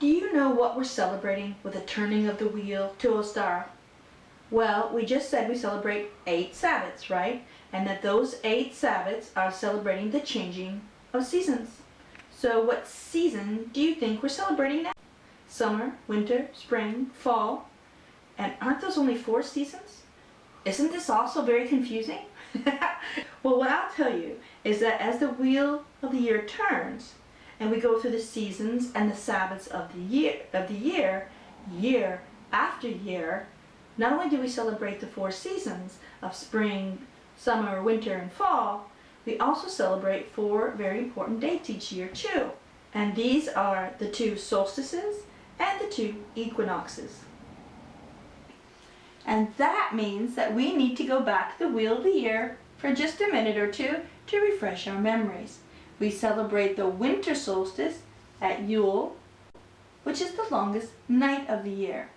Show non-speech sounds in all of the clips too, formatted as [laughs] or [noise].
Do you know what we're celebrating with the turning of the wheel to Ostara? Well, we just said we celebrate eight Sabbats, right? And that those eight Sabbats are celebrating the changing of seasons. So what season do you think we're celebrating now? Summer, winter, spring, fall. And aren't those only four seasons? Isn't this also very confusing? [laughs] well, what I'll tell you is that as the wheel of the year turns, and we go through the seasons and the Sabbaths of the year, of the year, year after year, not only do we celebrate the four seasons of spring, summer, winter, and fall, we also celebrate four very important dates each year too. And these are the two solstices and the two equinoxes. And that means that we need to go back the wheel of the year for just a minute or two to refresh our memories. We celebrate the winter solstice at Yule, which is the longest night of the year.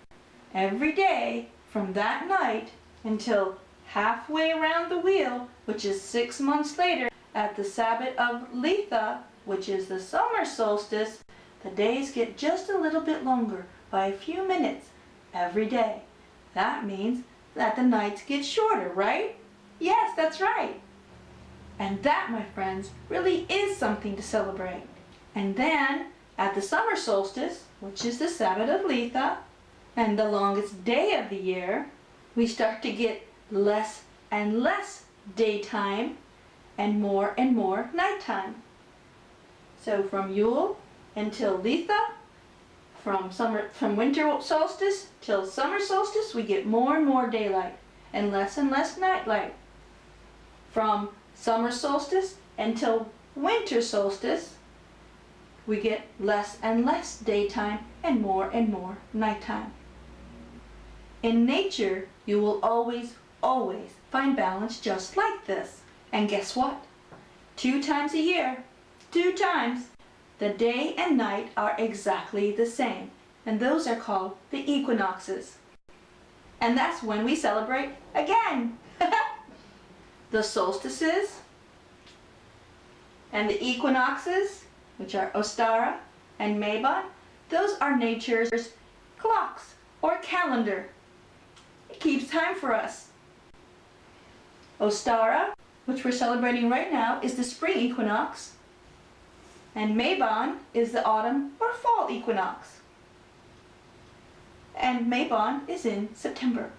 Every day from that night until halfway around the wheel, which is six months later, at the Sabbat of Litha, which is the summer solstice, the days get just a little bit longer by a few minutes every day. That means that the nights get shorter, right? Yes, that's right. And that, my friends, really is something to celebrate. And then, at the summer solstice, which is the Sabbath of Litha, and the longest day of the year, we start to get less and less daytime and more and more nighttime. So from Yule until Litha, from summer from winter solstice till summer solstice, we get more and more daylight and less and less nightlight. From summer solstice until winter solstice, we get less and less daytime and more and more nighttime. In nature, you will always, always find balance just like this. And guess what? Two times a year, two times, the day and night are exactly the same. And those are called the equinoxes. And that's when we celebrate again. The solstices, and the equinoxes, which are Ostara and Mabon, those are nature's clocks or calendar. It keeps time for us. Ostara, which we're celebrating right now, is the spring equinox, and Mabon is the autumn or fall equinox. And Mabon is in September.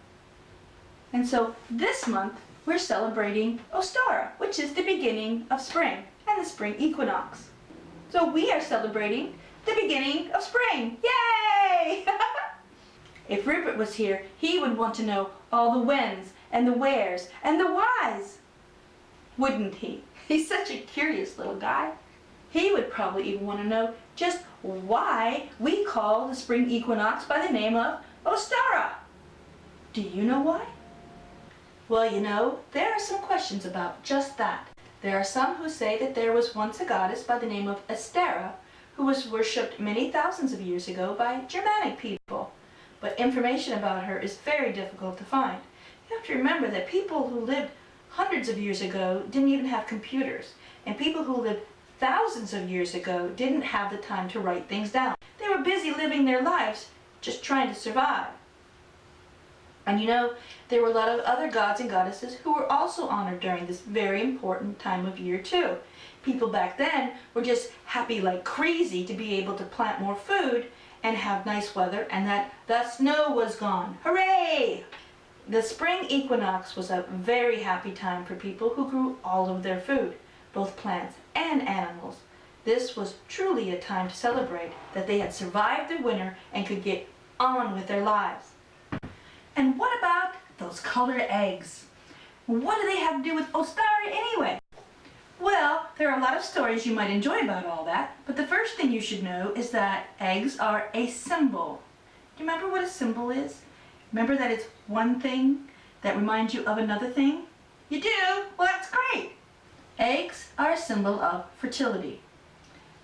And so this month we're celebrating Ostara, which is the beginning of spring and the spring equinox. So we are celebrating the beginning of spring. Yay! [laughs] if Rupert was here, he would want to know all the whens and the wheres and the whys. Wouldn't he? [laughs] He's such a curious little guy. He would probably even want to know just why we call the spring equinox by the name of Ostara. Do you know why? Well, you know, there are some questions about just that. There are some who say that there was once a goddess by the name of Estera who was worshipped many thousands of years ago by Germanic people. But information about her is very difficult to find. You have to remember that people who lived hundreds of years ago didn't even have computers. And people who lived thousands of years ago didn't have the time to write things down. They were busy living their lives, just trying to survive. And you know, there were a lot of other gods and goddesses who were also honored during this very important time of year too. People back then were just happy like crazy to be able to plant more food and have nice weather and that the snow was gone. Hooray! The spring equinox was a very happy time for people who grew all of their food, both plants and animals. This was truly a time to celebrate that they had survived the winter and could get on with their lives. And what about those colored eggs? What do they have to do with Ostara anyway? Well, there are a lot of stories you might enjoy about all that, but the first thing you should know is that eggs are a symbol. Do you remember what a symbol is? Remember that it's one thing that reminds you of another thing? You do? Well, that's great. Eggs are a symbol of fertility.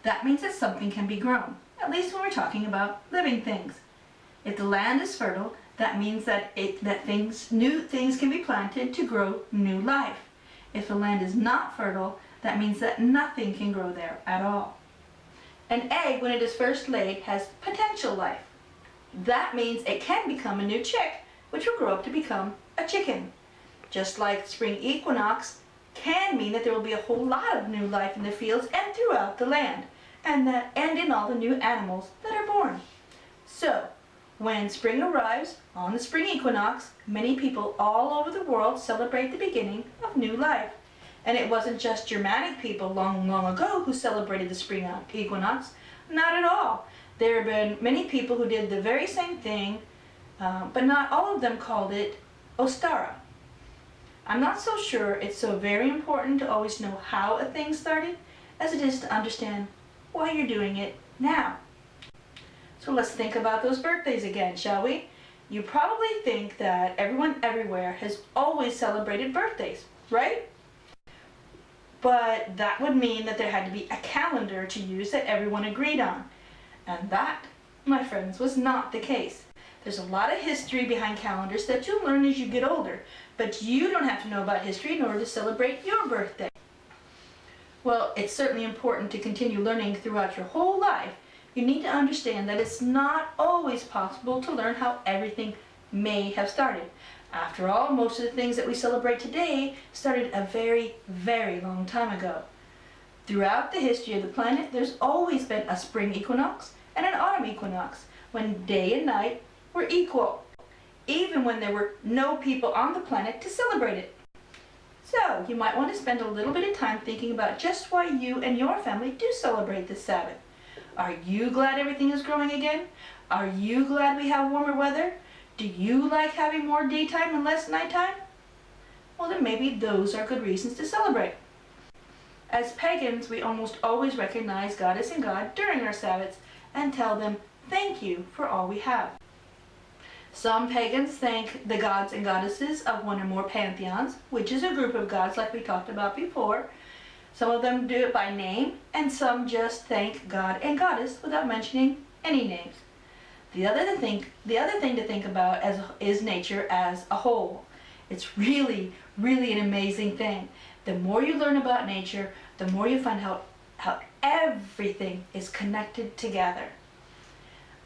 That means that something can be grown, at least when we're talking about living things. If the land is fertile, that means that, it, that things, new things can be planted to grow new life. If the land is not fertile, that means that nothing can grow there at all. An egg, when it is first laid, has potential life. That means it can become a new chick, which will grow up to become a chicken. Just like spring equinox can mean that there will be a whole lot of new life in the fields and throughout the land, and, that, and in all the new animals that are born. So, when spring arrives on the spring equinox, many people all over the world celebrate the beginning of new life. And it wasn't just Germanic people long, long ago who celebrated the spring equinox. Not at all. There have been many people who did the very same thing, uh, but not all of them called it Ostara. I'm not so sure it's so very important to always know how a thing started as it is to understand why you're doing it now. So let's think about those birthdays again, shall we? You probably think that everyone everywhere has always celebrated birthdays, right? But that would mean that there had to be a calendar to use that everyone agreed on. And that, my friends, was not the case. There's a lot of history behind calendars that you'll learn as you get older, but you don't have to know about history in order to celebrate your birthday. Well, it's certainly important to continue learning throughout your whole life you need to understand that it's not always possible to learn how everything may have started. After all, most of the things that we celebrate today started a very, very long time ago. Throughout the history of the planet, there's always been a spring equinox and an autumn equinox, when day and night were equal, even when there were no people on the planet to celebrate it. So, you might want to spend a little bit of time thinking about just why you and your family do celebrate this Sabbath. Are you glad everything is growing again? Are you glad we have warmer weather? Do you like having more daytime and less nighttime? Well, then maybe those are good reasons to celebrate. As pagans, we almost always recognize Goddess and God during our Sabbaths and tell them thank you for all we have. Some pagans thank the gods and goddesses of one or more pantheons, which is a group of gods like we talked about before, some of them do it by name, and some just thank God and Goddess without mentioning any names. The other thing, the other thing to think about as, is nature as a whole. It's really, really an amazing thing. The more you learn about nature, the more you find out how everything is connected together.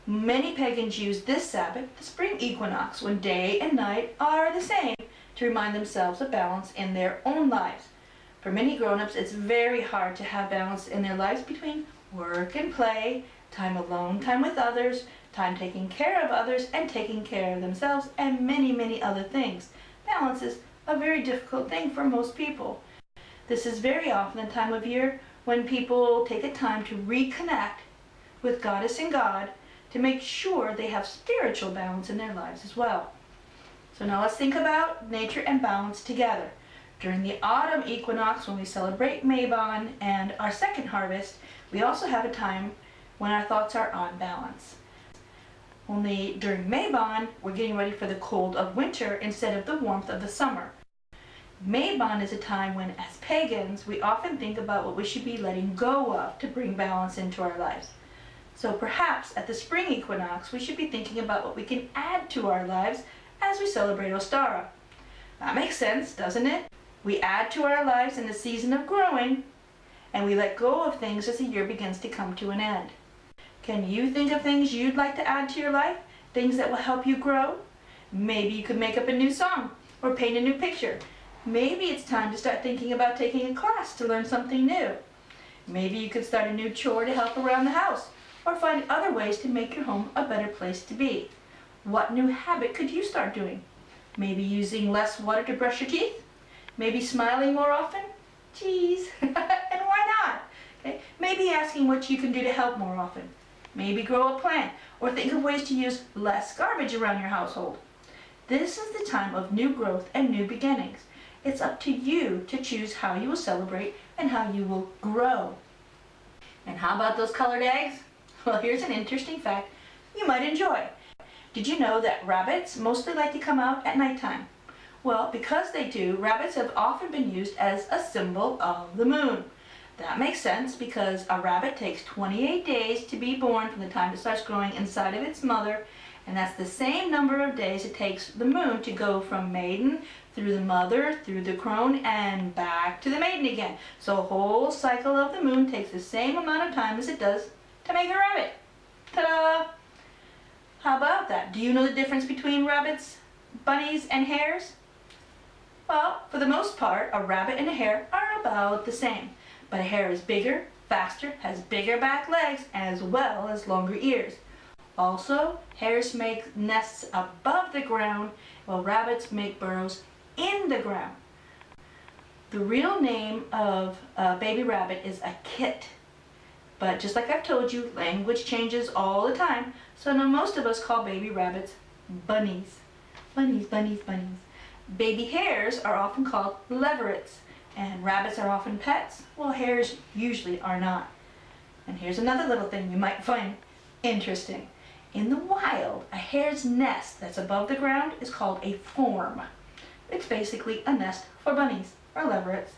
Many pagans use this Sabbath, the spring equinox, when day and night are the same, to remind themselves of balance in their own lives. For many grown-ups, it's very hard to have balance in their lives between work and play, time alone, time with others, time taking care of others, and taking care of themselves, and many, many other things. Balance is a very difficult thing for most people. This is very often the time of year when people take a time to reconnect with Goddess and God to make sure they have spiritual balance in their lives as well. So now let's think about nature and balance together. During the autumn equinox, when we celebrate Mabon and our second harvest, we also have a time when our thoughts are on balance. Only during Mabon, we're getting ready for the cold of winter instead of the warmth of the summer. Mabon is a time when, as pagans, we often think about what we should be letting go of to bring balance into our lives. So perhaps at the spring equinox, we should be thinking about what we can add to our lives as we celebrate Ostara. That makes sense, doesn't it? We add to our lives in the season of growing, and we let go of things as the year begins to come to an end. Can you think of things you'd like to add to your life? Things that will help you grow? Maybe you could make up a new song or paint a new picture. Maybe it's time to start thinking about taking a class to learn something new. Maybe you could start a new chore to help around the house or find other ways to make your home a better place to be. What new habit could you start doing? Maybe using less water to brush your teeth? Maybe smiling more often? Geez, [laughs] and why not? Okay? Maybe asking what you can do to help more often. Maybe grow a plant or think of ways to use less garbage around your household. This is the time of new growth and new beginnings. It's up to you to choose how you will celebrate and how you will grow. And how about those colored eggs? [laughs] Well, here's an interesting fact you might enjoy. Did you know that rabbits mostly like to come out at nighttime? Well, because they do, rabbits have often been used as a symbol of the moon. That makes sense because a rabbit takes 28 days to be born from the time it starts growing inside of its mother, and that's the same number of days it takes the moon to go from maiden through the mother, through the crone, and back to the maiden again. So a whole cycle of the moon takes the same amount of time as it does to make a rabbit. Ta-da! How about that? Do you know the difference between rabbits, bunnies, and hares? Well, for the most part, a rabbit and a hare are about the same. But a hare is bigger, faster, has bigger back legs, as well as longer ears. Also, hares make nests above the ground, while rabbits make burrows in the ground. The real name of a baby rabbit is a kit. But just like I've told you, language changes all the time, so now most of us call baby rabbits bunnies. Bunnies, bunnies, bunnies. Baby hares are often called leverets, and rabbits are often pets, while hares usually are not. And here's another little thing you might find interesting. In the wild, a hare's nest that's above the ground is called a form. It's basically a nest for bunnies or leverets.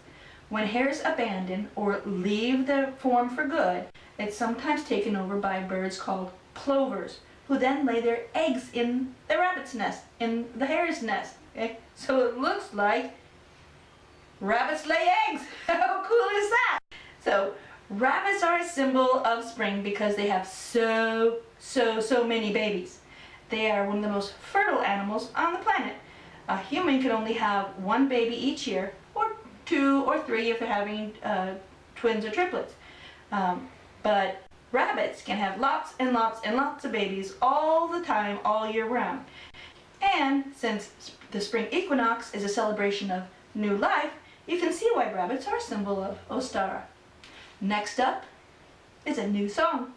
When hares abandon or leave the form for good, it's sometimes taken over by birds called plovers, who then lay their eggs in the rabbit's nest, in the hare's nest. Okay? So it looks like rabbits lay eggs. [laughs] How cool is that? So rabbits are a symbol of spring because they have so, so, so many babies. They are one of the most fertile animals on the planet. A human can only have one baby each year, or two or three if they're having uh, twins or triplets. Um, but rabbits can have lots and lots and lots of babies all the time, all year round. And since the spring equinox is a celebration of new life, you can see why rabbits are a symbol of Ostara. Next up is a new song.